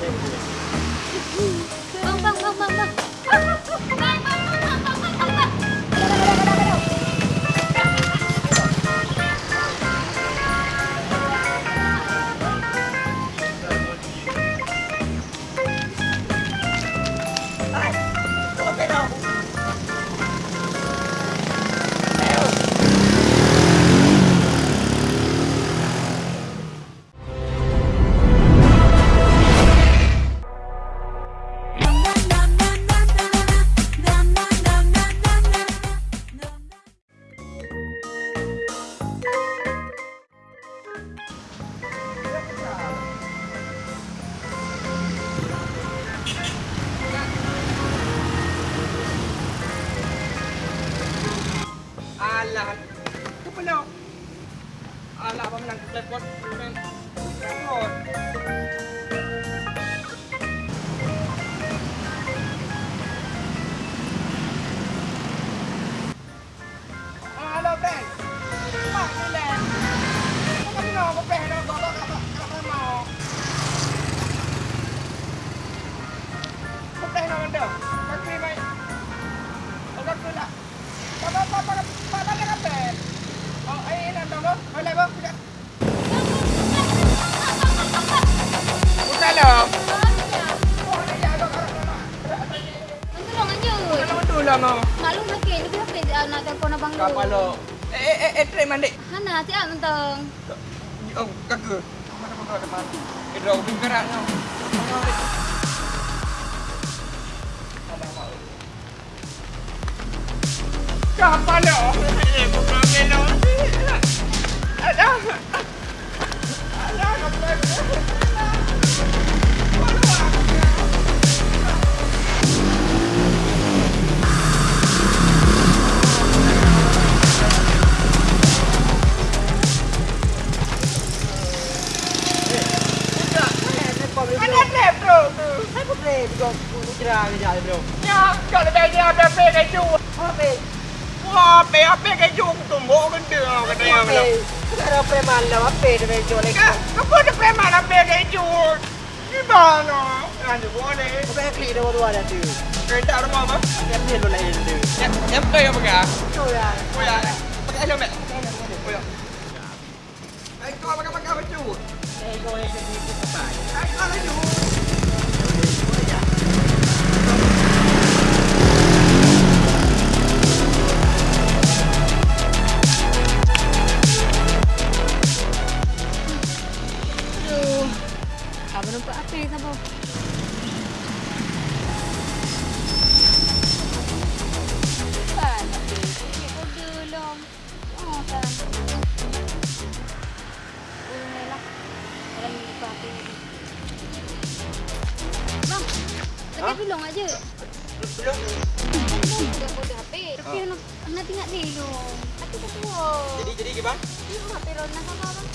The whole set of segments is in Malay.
Bang, bang, bang, bang, bang. Lah mau. Maklum lagi, lebih apa dia nak telefon abang lu. Kapalo. Eh eh eh eh try mandi. Hana, siap mentang. Oh, kaka. Mana pun ada mandi. Eh, dah ubin gerak kau. Kapalo. Eh, Mana lep bro tu? Saya pun boleh juga cerah kejap je bro. Ya, kalau lebih dia ada pe keju. Apa? Wah, pe apa keju tumbuk gede kau kata yang Apa? Kita ada preman lah. Apa dia main jual lagi? Kau kau ada preman apa keju? Gimana? Lanjut boleh. Kau pengen klik dia baru ada tu. Kereta rumah apa? Yang dia lu lain tu. Yang yang pe apa kah? Tu ya. Oh ya, pakai helmet. Oh ya. Ai kau pakai pakai baju. Eh, kau yang jadi apa? Ai kau Apa ni sabar? Kan, apa? Order. Oh, lah. Ni apa ni. Bang, aja. Order HP. Tapi Ah. nak nak tengok dulu. Aku tak tahu. Jadi jadi ke bang? Ini HP Rona sama bang.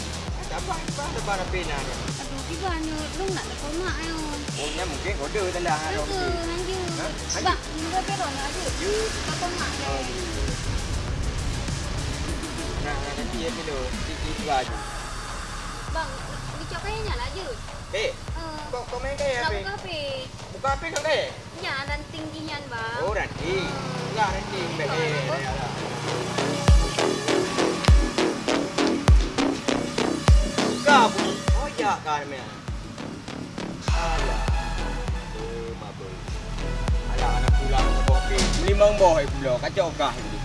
Apa bang lebar pena ni? Aduh, gimana? Lu nak nak komak ayo. Oh, ni mungkin kode dah lah. Itu hanya. Ha? Bang, ini HP Rona aja. You Tak komak Oh, deh. Nah, nah, nanti ya dulu. Di di baju. Bang, dicok kayaknya lah je. Eh, Eh, kau kau main kaya nak apa? buka HP. Buka apa kau deh? Ya, dan tingginya bang. Oh, nanti. Enggak nanti. Eh, ya. Kau Ya kan me. Alah. Oh, mabuk. Alah anak pulang ke kopi. Limang boh pula. Kacau kah ini.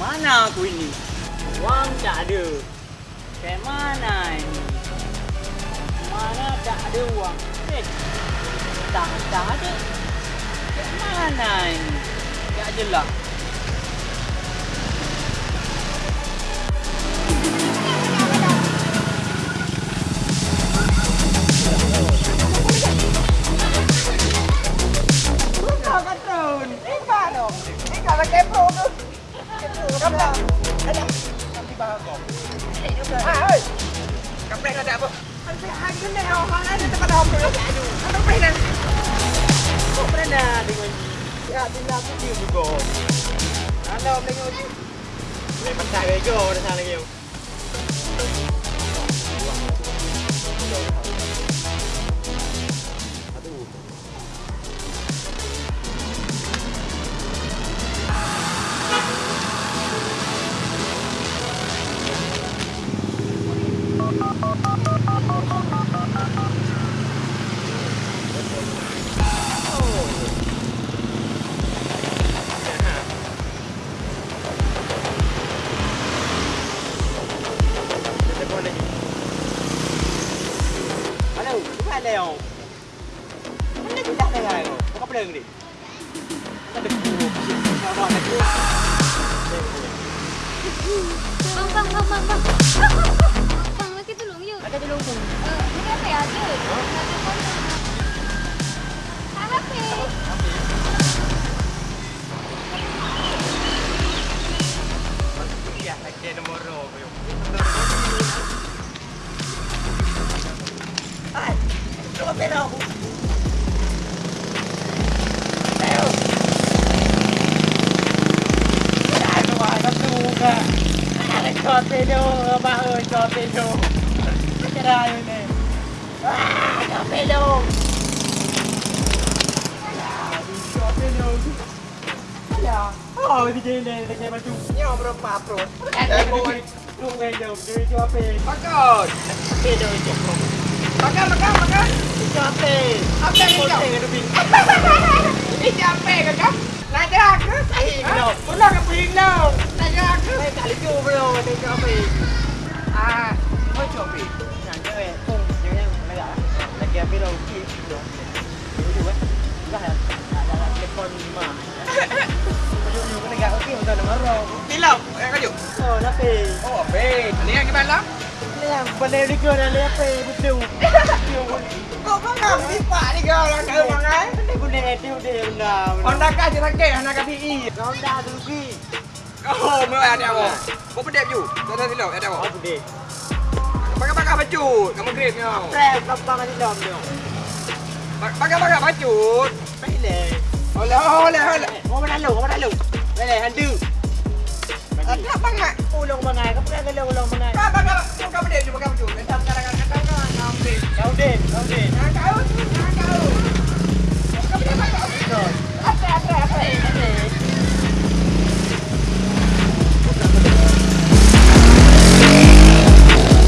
Mana aku ini? Wang tak ada. Kayak mana ini? Mana tak ada wang? Eh, tak, tak ada. Kayak mana ini? Tak jelas. Kau kata ni mana? Ni kalau kepo tu. Kamu tak? Ada. Nanti bahas kau. Ah, oi. Kamu ada apa? Nanti hari ni orang ada tempat apa? Ada apa ni? Kau pernah dengan Ya, tinggal aku dia juga. Om tengok je. Boleh pasal bego dah sana lagi. Leo. Mana kita dah dah. Kau apa lagi ni? Ada ku. Kau dah ada ku. Bang, bang, bang, bang, bang. Bang, lagi tolong yuk. Ada tolong tu. Eh, ini apa ya? Ada. Ada phone. Tak HP. Ya, lagi nombor roh. Coba tengok. Tengok. Dah tu ada tu ke. Ada kau tengok, abang ơi, kau tengok. Cara ni. Ah, kau tengok. Kau tengok. Alah. Oh, di sini dah kena baju. Nyo berapa pro? Eh, boy. Lu main jom, dia cuba apa? Makan. Kan kau? Naik ke? Sahih ke tau? Pulang ke piring tau. Naik ke? Saya tak lucu bro, tengok apa? Ah, kau coba. Yang dia eh, pun dia yang merah. Lagi apa dah okey. Dulu eh. Dah dah dah telefon mah. Dulu kena gak okey betul nama roh. Tilau, eh kau Oh, tapi Oh, abe. Ni yang gimana? ni yang benda ni kau dah lihat apa betul. Kau kau pak ni kau orang kau mangai. Ni guna dia benda. Honda ka je sakit, Honda ka PE. Kau dah. Oh, mau ada apa? Kau ju. Kau dah tilau, ada apa? Apa dia? Pakai-pakai baju, kamu grip ni. Trap kapang di dalam dia. Pakai-pakai baju. Pilih. Oleh, oleh, oleh. Kau mana lu? Kau mana lu? Handu. Ada bangat. Ulung mangai, kau pernah kalau ulung mangai. Kau pakai, kau pedep ju